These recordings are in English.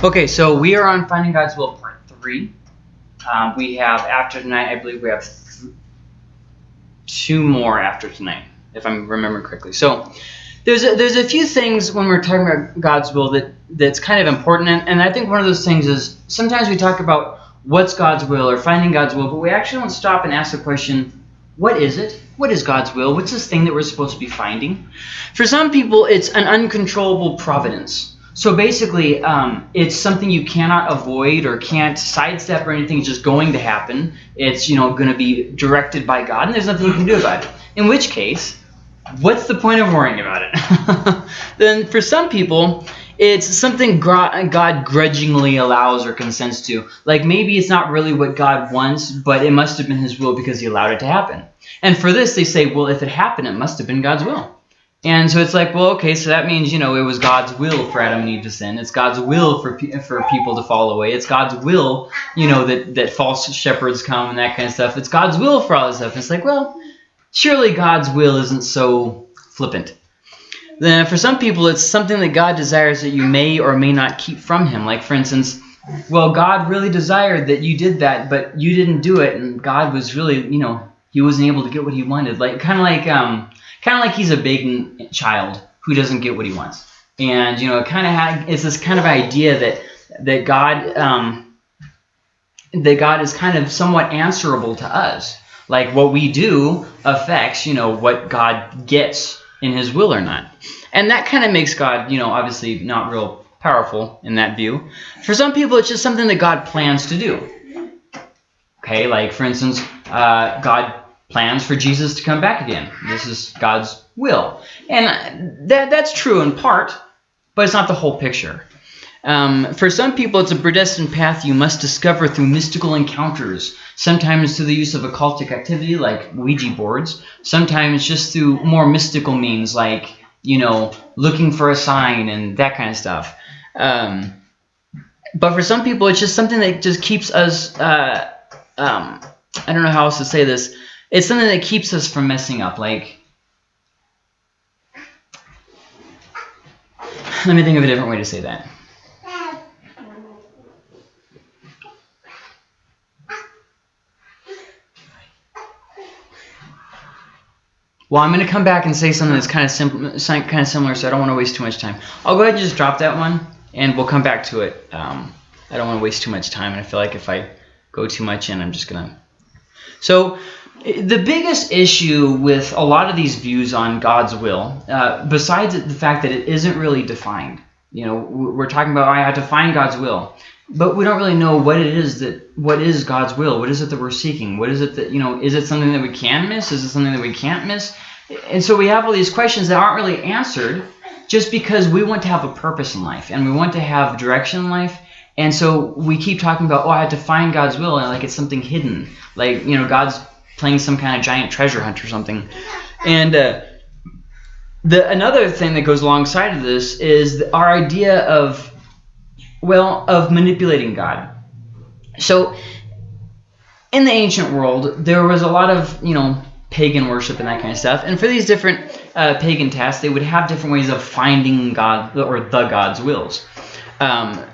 Okay, so we are on Finding God's Will Part 3. Um, we have, after tonight, I believe we have two more after tonight, if I'm remembering correctly. So there's a, there's a few things when we're talking about God's will that that's kind of important, and, and I think one of those things is sometimes we talk about what's God's will or finding God's will, but we actually don't stop and ask the question, what is it? What is God's will? What's this thing that we're supposed to be finding? For some people, it's an uncontrollable providence. So basically, um, it's something you cannot avoid or can't sidestep or anything. It's just going to happen. It's you know going to be directed by God, and there's nothing you can do about it. In which case, what's the point of worrying about it? then for some people, it's something God grudgingly allows or consents to. Like maybe it's not really what God wants, but it must have been His will because He allowed it to happen. And for this, they say, well, if it happened, it must have been God's will. And so it's like, well, okay, so that means, you know, it was God's will for Adam and Eve to sin. It's God's will for for people to fall away. It's God's will, you know, that, that false shepherds come and that kind of stuff. It's God's will for all this stuff. And It's like, well, surely God's will isn't so flippant. Then for some people, it's something that God desires that you may or may not keep from him. Like, for instance, well, God really desired that you did that, but you didn't do it, and God was really, you know, he wasn't able to get what he wanted. Like, kind of like... um kind of like he's a begging child who doesn't get what he wants. And you know, it kind of it's this kind of idea that that God um, that God is kind of somewhat answerable to us. Like what we do affects, you know, what God gets in his will or not. And that kind of makes God, you know, obviously not real powerful in that view. For some people, it's just something that God plans to do. Okay, like for instance, uh, God plans for Jesus to come back again. This is God's will. And that, that's true in part, but it's not the whole picture. Um, for some people, it's a predestined path you must discover through mystical encounters, sometimes through the use of occultic activity like Ouija boards, sometimes just through more mystical means like, you know, looking for a sign and that kind of stuff. Um, but for some people, it's just something that just keeps us, uh, um, I don't know how else to say this, it's something that keeps us from messing up. Like, let me think of a different way to say that. Well, I'm going to come back and say something that's kind of simple, kind of similar, so I don't want to waste too much time. I'll go ahead and just drop that one, and we'll come back to it. Um, I don't want to waste too much time, and I feel like if I go too much in, I'm just going to... So the biggest issue with a lot of these views on God's will, uh, besides the fact that it isn't really defined, you know, we're talking about I have to find God's will, but we don't really know what it is that what is God's will. What is it that we're seeking? What is it that you know? Is it something that we can miss? Is it something that we can't miss? And so we have all these questions that aren't really answered, just because we want to have a purpose in life and we want to have direction in life. And so we keep talking about, oh, I have to find God's will, and like it's something hidden, like you know, God's playing some kind of giant treasure hunt or something. And uh, the another thing that goes alongside of this is our idea of, well, of manipulating God. So in the ancient world, there was a lot of, you know, pagan worship and that kind of stuff. And for these different uh, pagan tasks, they would have different ways of finding God or the God's wills. Um,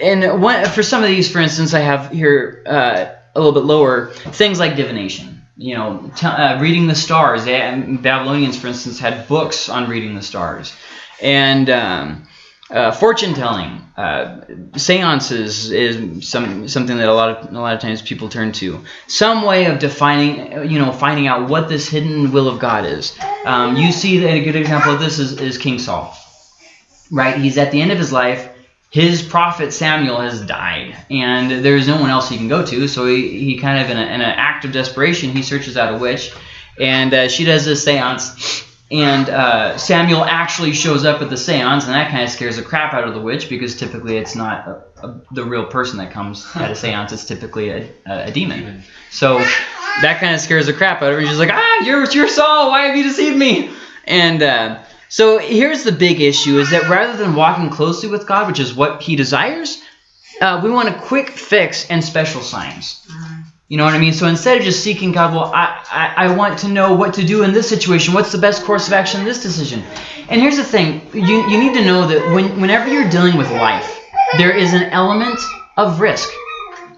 and for some of these, for instance, I have here uh, a little bit lower, things like divination. You know, uh, reading the stars. They, Babylonians, for instance, had books on reading the stars. And um, uh, fortune telling, uh, seances is some something that a lot of a lot of times people turn to. Some way of defining, you know, finding out what this hidden will of God is. Um, you see that a good example of this is, is King Saul, right? He's at the end of his life his prophet Samuel has died, and there's no one else he can go to. So he, he kind of, in, a, in an act of desperation, he searches out a witch, and uh, she does this seance. And uh, Samuel actually shows up at the seance, and that kind of scares the crap out of the witch because typically it's not a, a, the real person that comes at a seance; it's typically a, a demon. So that kind of scares the crap out of her. she's like, "Ah, you're you're Saul. Why have you deceived me?" And uh, so here's the big issue is that rather than walking closely with God, which is what he desires, uh, we want a quick fix and special signs. You know what I mean? So instead of just seeking God, well, I, I, I want to know what to do in this situation. What's the best course of action in this decision? And here's the thing. You, you need to know that when, whenever you're dealing with life, there is an element of risk.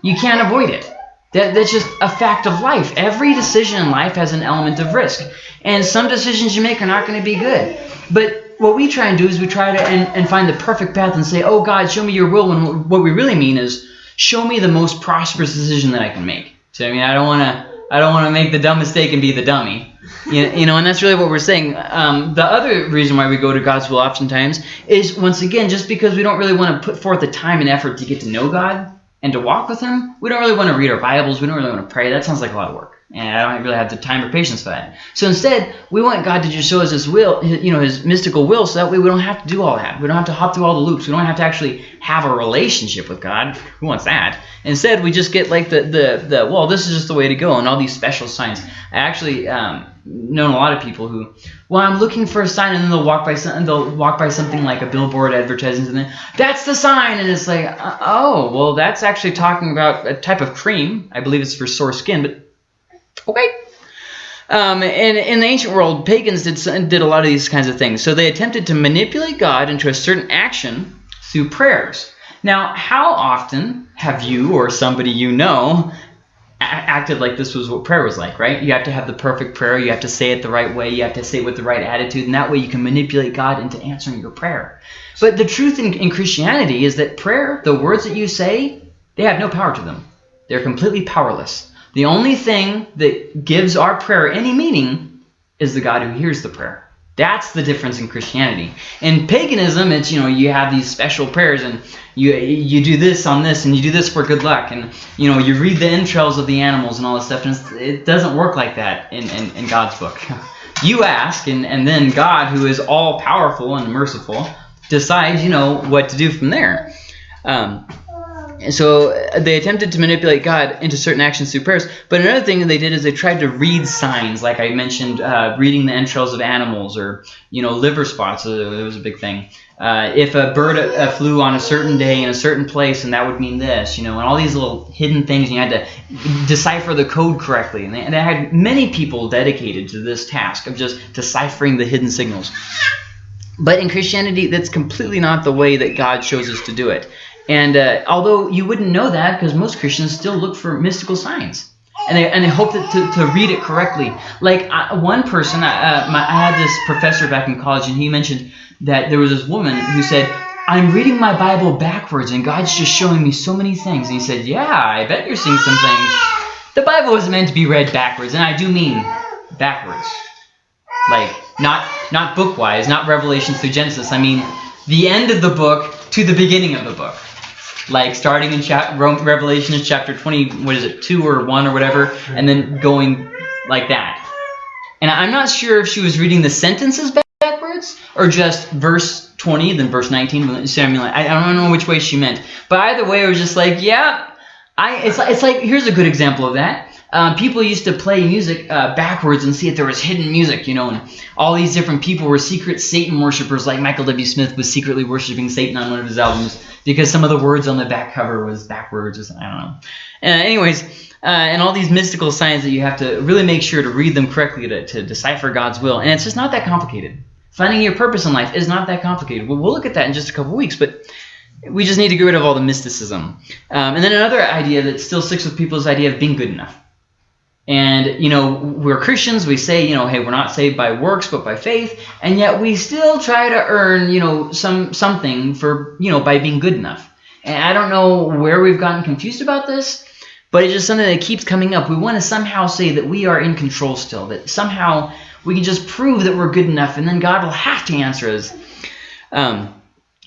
You can't avoid it. That, that's just a fact of life. Every decision in life has an element of risk. And some decisions you make are not going to be good. But what we try and do is we try to and, and find the perfect path and say, oh God, show me your will. And what we really mean is show me the most prosperous decision that I can make. So I mean, I don't want to I don't want to make the dumb mistake and be the dummy. You, you know, and that's really what we're saying. Um, the other reason why we go to God's will oftentimes is, once again, just because we don't really want to put forth the time and effort to get to know God and to walk with Him. We don't really want to read our Bibles. We don't really want to pray. That sounds like a lot of work and I don't really have the time or patience for that. So instead, we want God to just show us His will, you know, His mystical will, so that way we don't have to do all that. We don't have to hop through all the loops. We don't have to actually have a relationship with God. Who wants that? Instead, we just get like the the the well, this is just the way to go, and all these special signs. I actually um, known a lot of people who, well, I'm looking for a sign, and then they'll walk by something, they'll walk by something like a billboard advertising something. That's the sign, and it's like, uh, oh, well, that's actually talking about a type of cream. I believe it's for sore skin, but Okay. Um, and in the ancient world, pagans did, did a lot of these kinds of things. So they attempted to manipulate God into a certain action through prayers. Now, how often have you or somebody you know acted like this was what prayer was like, right? You have to have the perfect prayer. You have to say it the right way. You have to say it with the right attitude. And that way you can manipulate God into answering your prayer. But the truth in, in Christianity is that prayer, the words that you say, they have no power to them. They're completely powerless. The only thing that gives our prayer any meaning is the God who hears the prayer. That's the difference in Christianity. In paganism, it's you know you have these special prayers and you you do this on this and you do this for good luck and you know you read the entrails of the animals and all this stuff and it doesn't work like that in, in, in God's book. You ask and, and then God, who is all powerful and merciful, decides you know what to do from there. Um, and so uh, they attempted to manipulate God into certain actions through prayers. But another thing they did is they tried to read signs, like I mentioned, uh, reading the entrails of animals or, you know, liver spots. Uh, it was a big thing. Uh, if a bird uh, flew on a certain day in a certain place, and that would mean this, you know, and all these little hidden things, and you had to decipher the code correctly. And they, and they had many people dedicated to this task of just deciphering the hidden signals. But in Christianity, that's completely not the way that God shows us to do it. And uh, although you wouldn't know that because most Christians still look for mystical signs. And they, and they hope that to, to read it correctly. Like uh, one person, uh, my, I had this professor back in college, and he mentioned that there was this woman who said, I'm reading my Bible backwards, and God's just showing me so many things. And he said, yeah, I bet you're seeing some things. The Bible was meant to be read backwards, and I do mean backwards. Like, not, not book-wise, not Revelation through Genesis. I mean the end of the book to the beginning of the book like starting in chapter Revelation chapter 20, what is it, 2 or 1 or whatever, and then going like that. And I'm not sure if she was reading the sentences backwards or just verse 20, then verse 19. So I I don't know which way she meant. But either way, it was just like, yeah, I. It's it's like here's a good example of that. Um, people used to play music uh, backwards and see if there was hidden music, you know, and all these different people were secret Satan worshippers, like Michael W. Smith was secretly worshiping Satan on one of his albums because some of the words on the back cover was backwards or something, I don't know. Uh, anyways, uh, and all these mystical signs that you have to really make sure to read them correctly to, to decipher God's will, and it's just not that complicated. Finding your purpose in life is not that complicated. We'll, look at that in just a couple weeks, but we just need to get rid of all the mysticism. Um, and then another idea that still sticks with people is the idea of being good enough. And, you know, we're Christians. We say, you know, hey, we're not saved by works, but by faith. And yet we still try to earn, you know, some something for, you know, by being good enough. And I don't know where we've gotten confused about this, but it's just something that keeps coming up. We want to somehow say that we are in control still, that somehow we can just prove that we're good enough, and then God will have to answer us. Um,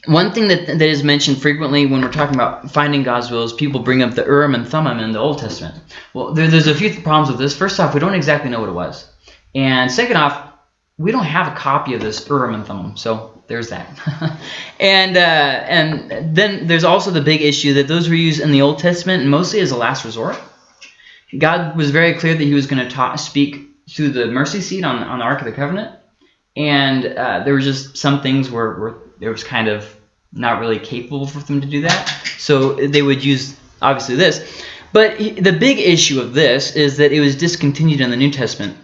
one thing that, that is mentioned frequently when we're talking about finding God's will is people bring up the Urim and Thummim in the Old Testament. Well, there, there's a few problems with this. First off, we don't exactly know what it was. And second off, we don't have a copy of this Urim and Thummim, so there's that. and uh, and then there's also the big issue that those were used in the Old Testament mostly as a last resort. God was very clear that he was going to speak through the mercy seat on, on the Ark of the Covenant. And uh, there were just some things where, where there was kind of not really capable for them to do that. So they would use, obviously, this. But the big issue of this is that it was discontinued in the New Testament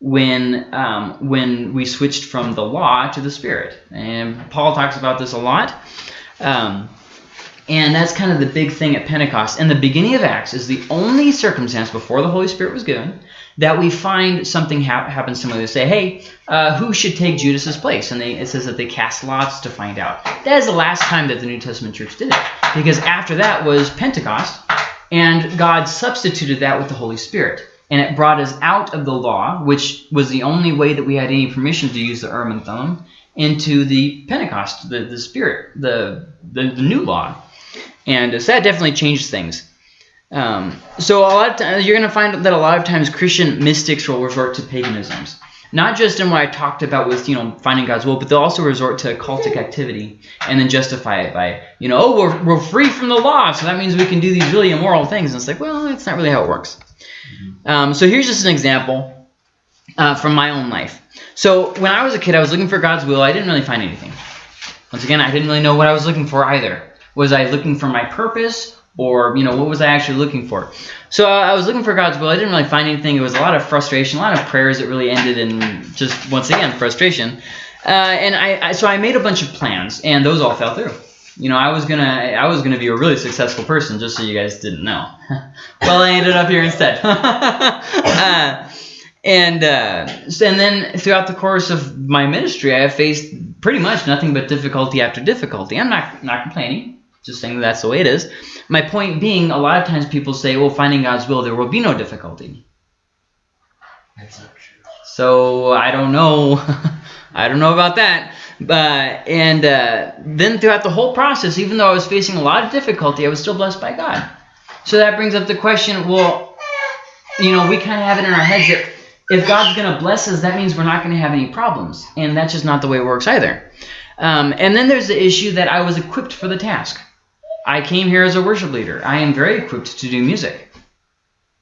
when um, when we switched from the law to the Spirit. And Paul talks about this a lot. Um, And that's kind of the big thing at Pentecost. And the beginning of Acts is the only circumstance before the Holy Spirit was given that we find something ha happen similar. They say, hey, uh, who should take Judas's place? And they, it says that they cast lots to find out. That is the last time that the New Testament church did it. Because after that was Pentecost, and God substituted that with the Holy Spirit. And it brought us out of the law, which was the only way that we had any permission to use the Urim and Thummim, into the Pentecost, the, the Spirit, the, the, the new law. And so that definitely changed things. Um, so a lot of times, you're going to find that a lot of times Christian mystics will resort to paganisms. Not just in what I talked about with, you know, finding God's will, but they'll also resort to cultic activity and then justify it by, you know, oh, we're, we're free from the law, so that means we can do these really immoral things. And it's like, well, that's not really how it works. Mm-hmm. Um, so here's just an example uh, from my own life. So when I was a kid, I was looking for God's will. I didn't really find anything. Once again, I didn't really know what I was looking for either. Was I looking for my purpose or, you know, what was I actually looking for? So I was looking for God's will. I didn't really find anything. It was a lot of frustration, a lot of prayers that really ended in just, once again, frustration. Uh, and I, I, so I made a bunch of plans, and those all fell through. You know, I was gonna, I was gonna be a really successful person, just so you guys didn't know. well, I ended up here instead. uh, and uh, and then throughout the course of my ministry, I have faced pretty much nothing but difficulty after difficulty. I'm not not complaining just saying that's the way it is. My point being, a lot of times people say, well, finding God's will, there will be no difficulty. That's not true. So I don't know. I don't know about that. But and uh, then throughout the whole process, even though I was facing a lot of difficulty, I was still blessed by God. So that brings up the question, well, you know, we kind of have it in our heads that if God's going to bless us, that means we're not going to have any problems. And that's just not the way it works either. Um, and then there's the issue that I was equipped for the task. I came here as a worship leader. I am very equipped to do music.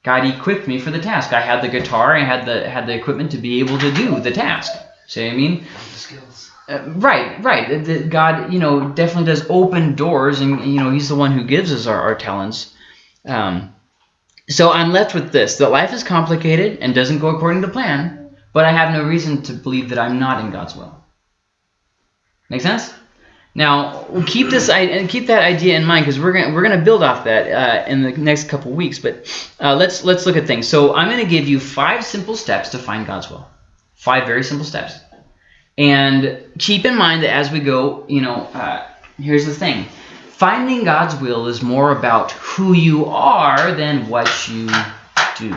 God equipped me for the task. I had the guitar. I had the had the equipment to be able to do the task. See what I mean? The skills. Uh, right, right. The, God, you know, definitely does open doors, and you know, He's the one who gives us our, our talents. Um, so I'm left with this: that life is complicated and doesn't go according to plan, but I have no reason to believe that I'm not in God's will. Make sense? Now, keep this and keep that idea in mind because we're gonna we're gonna build off that uh, in the next couple weeks. But uh, let's let's look at things. So I'm gonna give you five simple steps to find God's will. Five very simple steps. And keep in mind that as we go, you know, uh, here's the thing: finding God's will is more about who you are than what you do.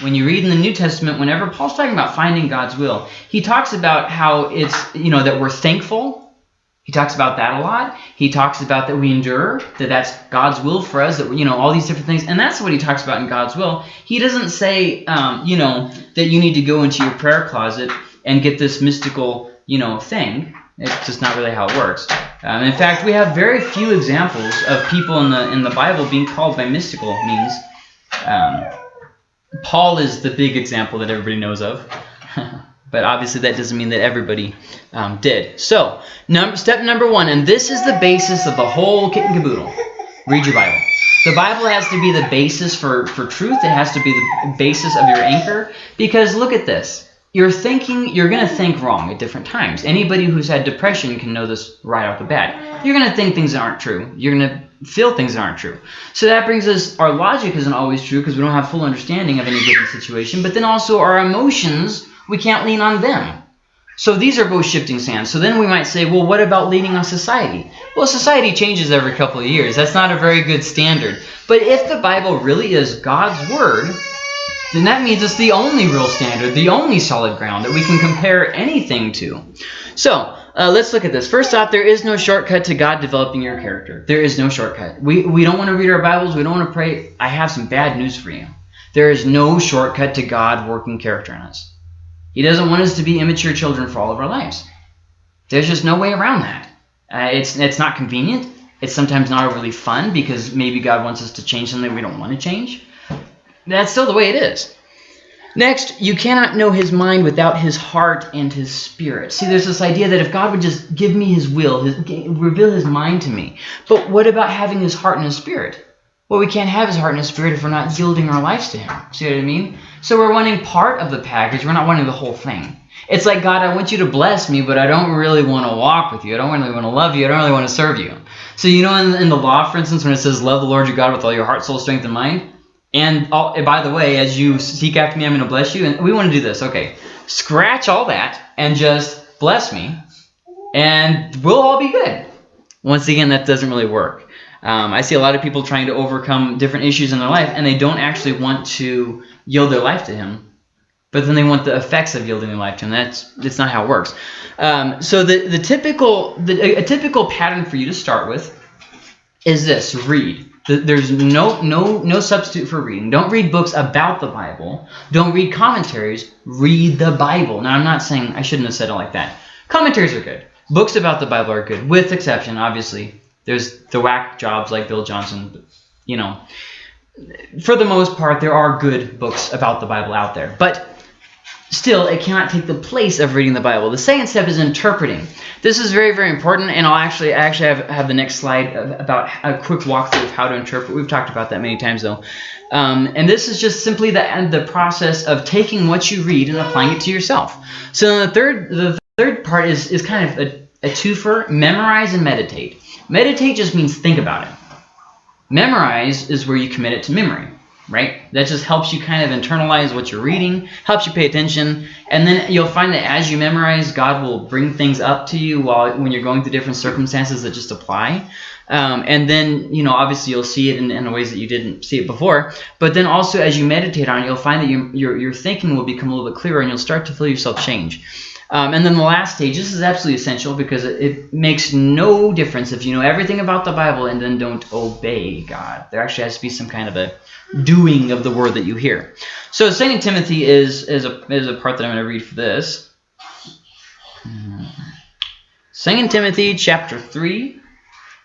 When you read in the New Testament, whenever Paul's talking about finding God's will, he talks about how it's you know that we're thankful he talks about that a lot. He talks about that we endure, that that's God's will for us, that, you know, all these different things. And that's what he talks about in God's will. He doesn't say, um, you know, that you need to go into your prayer closet and get this mystical, you know, thing. It's just not really how it works. Um, in fact, we have very few examples of people in the in the Bible being called by mystical means. Um, Paul is the big example that everybody knows of. But obviously that doesn't mean that everybody um, did. So, num step number one, and this is the basis of the whole kit and caboodle. Read your Bible. The Bible has to be the basis for, for truth. It has to be the basis of your anchor. Because look at this. You're thinking, you're going to think wrong at different times. Anybody who's had depression can know this right off the bat. You're going to think things that aren't true. You're going to feel things that aren't true. So that brings us, our logic isn't always true because we don't have full understanding of any given situation. But then also our emotions we can't lean on them. So these are both shifting sands. So then we might say, well, what about leaning on society? Well, society changes every couple of years. That's not a very good standard. But if the Bible really is God's Word, then that means it's the only real standard, the only solid ground that we can compare anything to. So uh, let's look at this. First off, there is no shortcut to God developing your character. There is no shortcut. We, we don't want to read our Bibles. We don't want to pray. I have some bad news for you. There is no shortcut to God working character in us. He doesn't want us to be immature children for all of our lives. There's just no way around that. Uh, it's, it's not convenient. It's sometimes not overly fun because maybe God wants us to change something we don't want to change. That's still the way it is. Next, you cannot know his mind without his heart and his spirit. See, there's this idea that if God would just give me his will, his, reveal his mind to me. But what about having his heart and his spirit? Well, we can't have his heart and spirit if we're not yielding our lives to him. See what I mean? So we're wanting part of the package. We're not wanting the whole thing. It's like, God, I want you to bless me, but I don't really want to walk with you. I don't really want to love you. I don't really want to serve you. So you know, in, in the law, for instance, when it says "Love the Lord your God with all your heart, soul, strength, and mind," and all, and by the way, as you seek after me, I'm going to bless you. And we want to do this. Okay, scratch all that and just bless me, and we'll all be good. Once again, that doesn't really work. Um, I see a lot of people trying to overcome different issues in their life, and they don't actually want to yield their life to Him but then they want the effects of yielding their life to him. That's that's not how it works. Um, so the the typical the, a typical pattern for you to start with is this: read. There's no no no substitute for reading. Don't read books about the Bible. Don't read commentaries. Read the Bible. Now I'm not saying I shouldn't have said it like that. Commentaries are good. Books about the Bible are good, with exception, obviously. There's the whack jobs like Bill Johnson. You know, for the most part, there are good books about the Bible out there, but Still, it cannot take the place of reading the Bible. The second step is interpreting. This is very, very important, and I'll actually actually have, have the next slide about a quick walkthrough of how to interpret. We've talked about that many times, though. Um, and this is just simply the, the process of taking what you read and applying it to yourself. So the third, the third part is, is kind of a, a twofer, memorize and meditate. Meditate just means think about it. Memorize is where you commit it to memory right? That just helps you kind of internalize what you're reading, helps you pay attention, and then you'll find that as you memorize, God will bring things up to you while when you're going through different circumstances that just apply. Um, and then, you know, obviously you'll see it in, in ways that you didn't see it before. But then also as you meditate on it, you'll find that you, your, your thinking will become a little bit clearer and you'll start to feel yourself change. Um, and then the last stage, this is absolutely essential because it, it, makes no difference if you know everything about the Bible and then don't obey God. There actually has to be some kind of a doing of the word that you hear. So Second Timothy is, is, a, is a part that I'm going to read for this. Second Timothy chapter 3,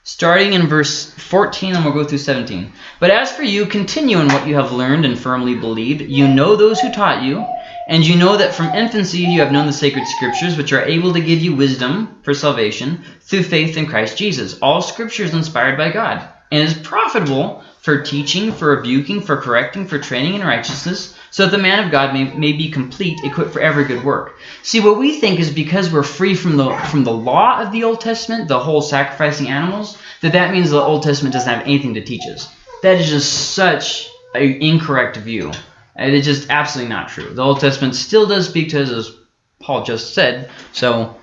starting in verse 14, and we'll go through 17. But as for you, continue in what you have learned and firmly believed. You know those who taught you, and you know that from infancy you have known the sacred scriptures, which are able to give you wisdom for salvation through faith in Christ Jesus. All scripture is inspired by God and is profitable for teaching, for rebuking, for correcting, for training in righteousness, so that the man of God may, may be complete, equipped for every good work. See, what we think is because we're free from the from the law of the Old Testament, the whole sacrificing animals, that that means the Old Testament doesn't have anything to teach us. That is just such an incorrect view. It is just absolutely not true. The Old Testament still does speak to us, as Paul just said, so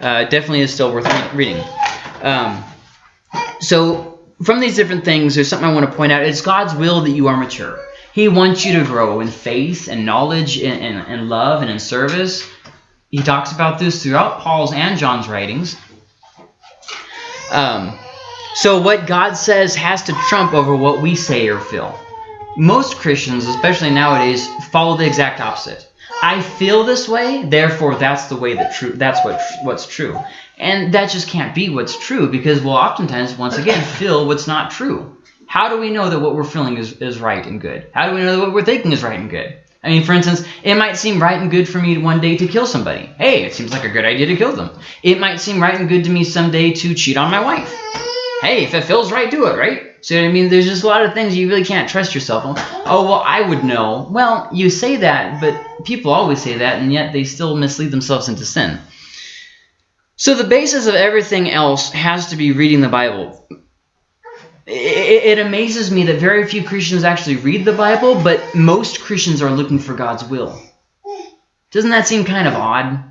uh, definitely is still worth reading. Um, so from these different things, there's something I want to point out. It's God's will that you are mature. He wants you to grow in faith and knowledge and, and, and love and in service. He talks about this throughout Paul's and John's writings. Um, so what God says has to trump over what we say or feel most Christians, especially nowadays, follow the exact opposite. I feel this way, therefore that's the way that true that's what what's true. And that just can't be what's true because we'll oftentimes once again feel what's not true. How do we know that what we're feeling is, is right and good? How do we know that what we're thinking is right and good? I mean, for instance, it might seem right and good for me one day to kill somebody. Hey, it seems like a good idea to kill them. It might seem right and good to me someday to cheat on my wife. Hey, if it feels right, do it, right? So I mean, there's just a lot of things you really can't trust yourself on. Oh, well, I would know. Well, you say that, but people always say that, and yet they still mislead themselves into sin. So the basis of everything else has to be reading the Bible. It, it amazes me that very few Christians actually read the Bible, but most Christians are looking for God's will. Doesn't that seem kind of odd?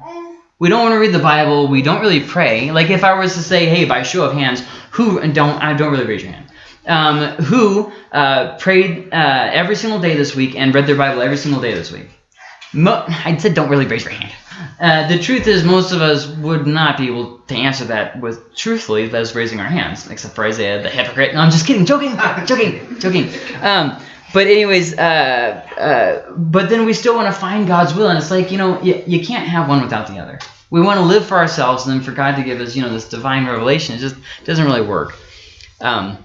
We don't want to read the Bible. We don't really pray. Like if I was to say, hey, by show of hands, who and don't I don't really raise your hand um, who uh, prayed uh, every single day this week and read their Bible every single day this week? Mo I said don't really raise your hand. Uh, the truth is most of us would not be able to answer that with truthfully as raising our hands, except for Isaiah the hypocrite. No, I'm just kidding, joking, joking, joking. Um, but anyways, uh, uh, but then we still want to find God's will, and it's like, you know, you, you can't have one without the other. We want to live for ourselves, and then for God to give us, you know, this divine revelation, it just doesn't really work. Um,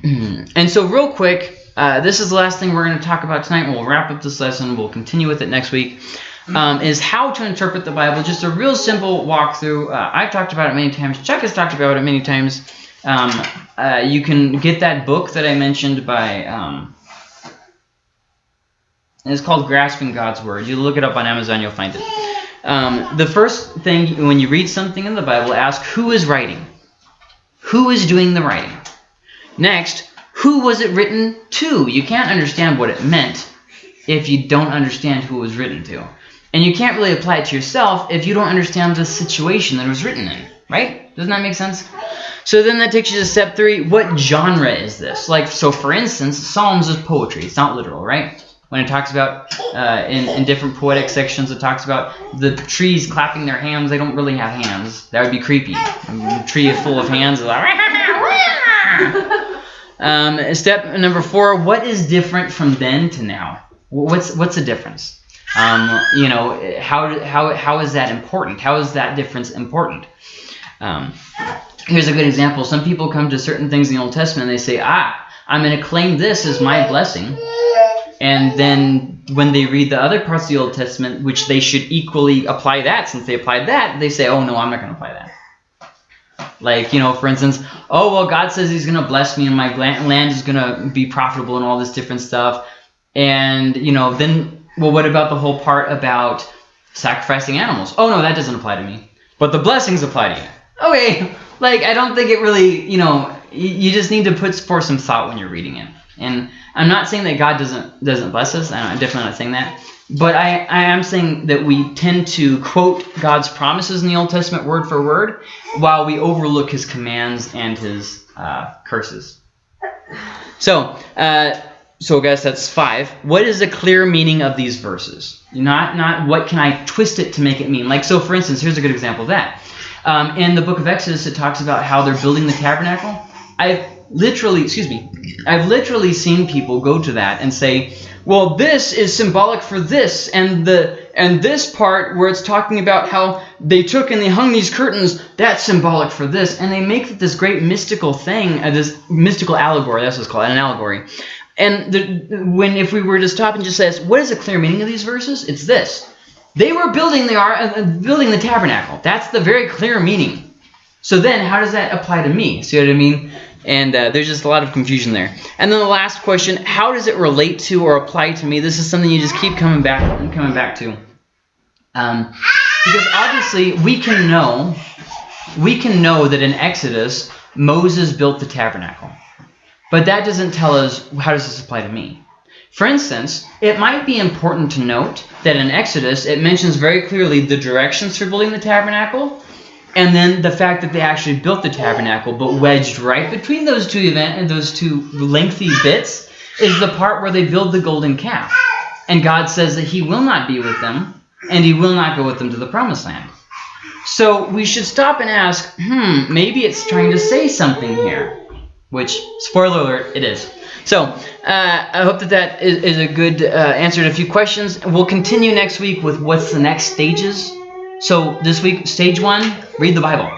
and so real quick, uh, this is the last thing we're going to talk about tonight. We'll wrap up this lesson. We'll continue with it next week. Um, is how to interpret the Bible. Just a real simple walkthrough. Uh, I've talked about it many times. Chuck has talked about it many times. Um, uh, you can get that book that I mentioned by... Um, it's called Grasping God's Word. You look it up on Amazon, you'll find it. Um, the first thing, when you read something in the Bible, ask who is writing. Who is doing the writing? Next, who was it written to? You can't understand what it meant if you don't understand who it was written to. And you can't really apply it to yourself if you don't understand the situation that it was written in, right? Doesn't that make sense? So then that takes you to step three. What genre is this? Like, so for instance, Psalms is poetry. It's not literal, right? When it talks about, uh, in, in different poetic sections, it talks about the trees clapping their hands. They don't really have hands. That would be creepy. A tree is full of hands like, um, step number four, what is different from then to now? What's, what's the difference? Um, you know, how, how, how is that important? How is that difference important? Um, here's a good example. Some people come to certain things in the Old Testament and they say, ah, I'm going to claim this as my blessing. And then when they read the other parts of the Old Testament, which they should equally apply that, since they applied that, they say, oh, no, I'm not going to apply that. Like, you know, for instance, oh, well, God says he's going to bless me and my land is going to be profitable and all this different stuff. And, you know, then, well, what about the whole part about sacrificing animals? Oh, no, that doesn't apply to me. But the blessings apply to you. Okay, like, I don't think it really, you know, you just need to put forth some thought when you're reading it. And I'm not saying that God doesn't doesn't bless us. I'm definitely not saying that. But I, I am saying that we tend to quote God's promises in the Old Testament word for word while we overlook his commands and his uh, curses. So, uh, so guys, that's five. What is the clear meaning of these verses? Not, not what can I twist it to make it mean. Like, so for instance, here's a good example of that. Um, in the book of Exodus, it talks about how they're building the tabernacle. I've literally, excuse me, I've literally seen people go to that and say, well, this is symbolic for this, and the and this part where it's talking about how they took and they hung these curtains, that's symbolic for this, and they make this great mystical thing, uh, this mystical allegory. That's what it's called, an allegory. And the, when if we were to stop and just say, what is the clear meaning of these verses? It's this: they were building the uh, building the tabernacle. That's the very clear meaning. So then, how does that apply to me? See what I mean? And uh, there's just a lot of confusion there. And then the last question, how does it relate to or apply to me? This is something you just keep coming back and coming back to. Um, because obviously we can know, we can know that in Exodus, Moses built the tabernacle. But that doesn't tell us how does this apply to me. For instance, it might be important to note that in Exodus, it mentions very clearly the directions for building the tabernacle, and then the fact that they actually built the tabernacle, but wedged right between those two event and those two lengthy bits is the part where they build the golden calf. And God says that he will not be with them, and he will not go with them to the promised land. So we should stop and ask, hmm, maybe it's trying to say something here. Which, spoiler alert, it is. So, uh, I hope that that is, is a good uh, answer to a few questions. We'll continue next week with what's the next stages so this week, stage one, read the Bible.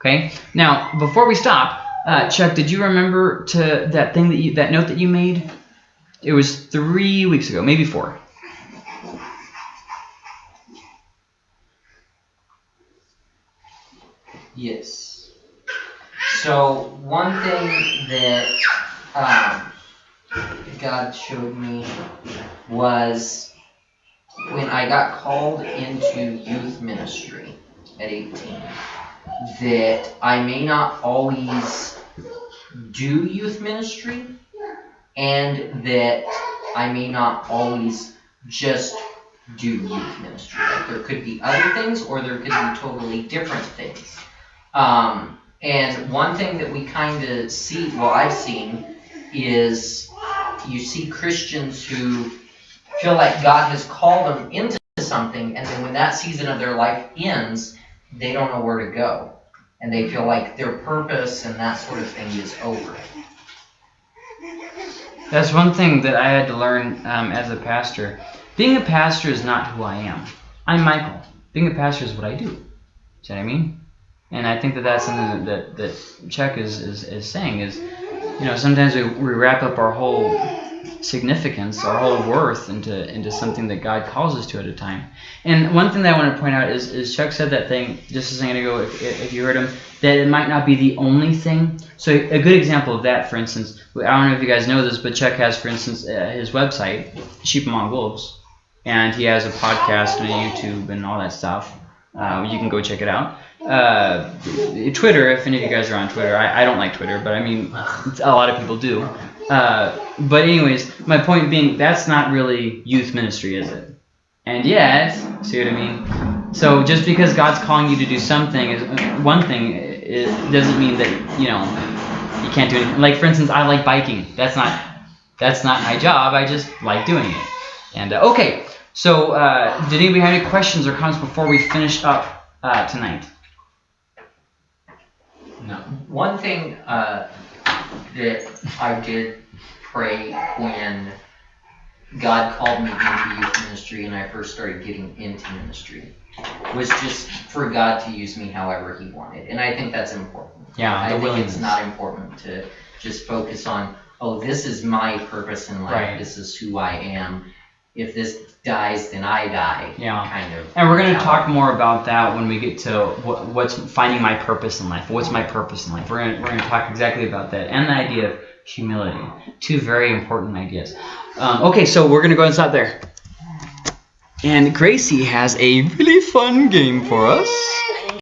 Okay. Now, before we stop, uh, Chuck, did you remember to that thing that you that note that you made? It was three weeks ago, maybe four. Yes. So one thing that um, God showed me was when I got called into youth ministry at 18 that I may not always do youth ministry and that I may not always just do youth ministry. Like there could be other things or there could be totally different things. Um, and one thing that we kind of see, well I've seen, is you see Christians who feel like God has called them into something, and then when that season of their life ends, they don't know where to go. And they feel like their purpose and that sort of thing is over. That's one thing that I had to learn um, as a pastor. Being a pastor is not who I am. I'm Michael. Being a pastor is what I do. See what I mean? And I think that that's something that, that, that Chuck is, is, is saying is, you know, sometimes we, we wrap up our whole significance, our whole worth into into something that God calls us to at a time. And one thing that I want to point out is, is Chuck said that thing just a second ago, if, if you heard him, that it might not be the only thing. So a good example of that, for instance, I don't know if you guys know this, but Chuck has, for instance, uh, his website, Sheep Among Wolves, and he has a podcast and a YouTube and all that stuff. Uh, you can go check it out. Uh, Twitter. If any of you guys are on Twitter, I, I don't like Twitter, but I mean, a lot of people do. Uh, but anyways, my point being, that's not really youth ministry, is it? And yet, see what I mean? So just because God's calling you to do something is one thing, it doesn't mean that you know you can't do anything. Like for instance, I like biking. That's not that's not my job. I just like doing it. And uh, okay, so uh, did anybody have any questions or comments before we finish up uh, tonight? No. One thing uh, that I did pray when God called me into youth ministry and I first started getting into ministry was just for God to use me however He wanted, and I think that's important. Yeah, I think willingness. it's not important to just focus on, oh, this is my purpose in life. Right. This is who I am. If this dies, then I die. Yeah. Kind of. And we're going to talk more about that when we get to what, what's finding my purpose in life. What's my purpose in life? We're going we're to talk exactly about that and the idea of humility. Two very important ideas. Um, okay, so we're going to go and stop there. And Gracie has a really fun game for us.